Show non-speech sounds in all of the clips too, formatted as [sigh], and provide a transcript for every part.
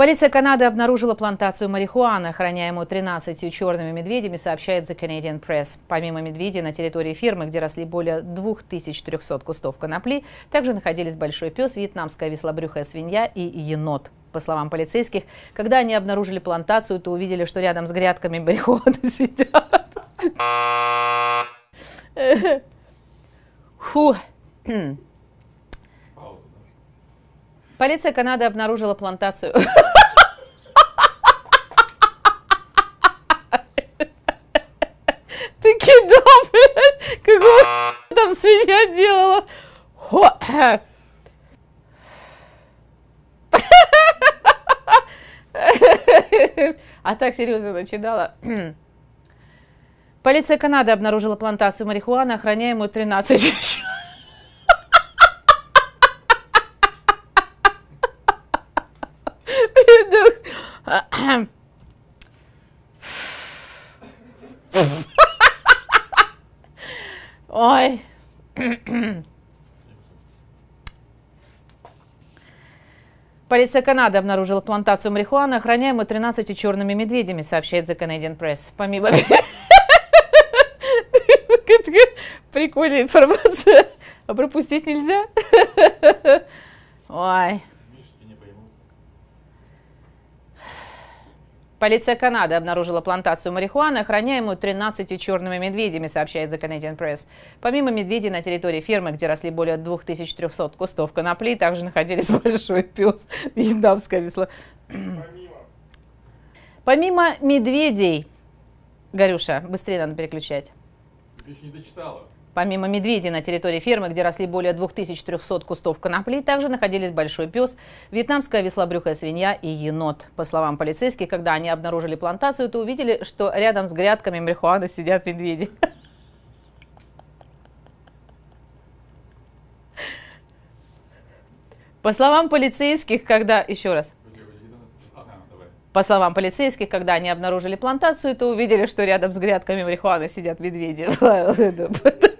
Полиция Канады обнаружила плантацию марихуаны, охраняемую 13 черными медведями, сообщает The Canadian Press. Помимо медведей на территории фирмы, где росли более 2300 кустов конопли, также находились большой пес, вьетнамская веслобрюхая свинья и енот. По словам полицейских, когда они обнаружили плантацию, то увидели, что рядом с грядками марихуаны [laughs] сидят. Фу. Полиция Канады обнаружила плантацию. Ты кидал, блядь, там свинья делала? А так серьезно начинала. Полиция Канады обнаружила плантацию марихуаны, охраняемую 13 человек. Ой. Полиция Канады обнаружила плантацию марихуаны, охраняемую 13 черными медведями, сообщает The Canadian Press. Помимо... [laughs] [laughs] Прикольная информация. А пропустить нельзя? [laughs] Ой. Полиция Канады обнаружила плантацию марихуаны, охраняемую 13 черными медведями, сообщает The Canadian Press. Помимо медведей на территории фермы, где росли более 2300 кустов конопли, также находились [laughs] большой пес, вьетнамское весло. Помимо. Помимо медведей, Горюша, быстрее надо переключать. Ты еще не дочитала. Помимо медведей на территории фермы, где росли более 2300 кустов конопли, также находились большой пес, вьетнамская веслобрюхая свинья и енот. По словам полицейских, когда они обнаружили плантацию, то увидели, что рядом с грядками марихуаны сидят медведи. По словам полицейских, когда... Еще раз. По словам полицейских, когда они обнаружили плантацию, то увидели, что рядом с грядками марихуаны сидят медведи. [laughs] [laughs]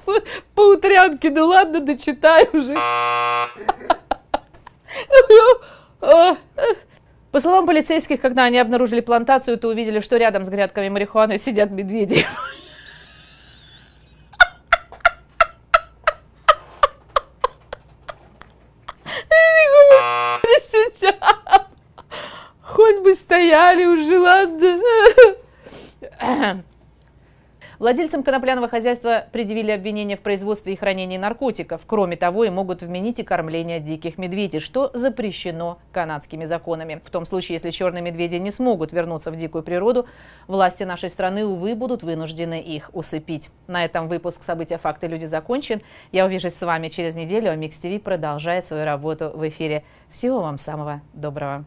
утрянке, ну ладно, дочитай уже. По словам полицейских, когда они обнаружили плантацию, то увидели, что рядом с грядками марихуаны сидят медведи. Хоть бы стояли уже, ладно. Владельцам конопляного хозяйства предъявили обвинение в производстве и хранении наркотиков. Кроме того, и могут вменить и кормление диких медведей, что запрещено канадскими законами. В том случае, если черные медведи не смогут вернуться в дикую природу, власти нашей страны, увы, будут вынуждены их усыпить. На этом выпуск «События, факты, люди» закончен. Я увижусь с вами через неделю, а Микс ТВ продолжает свою работу в эфире. Всего вам самого доброго.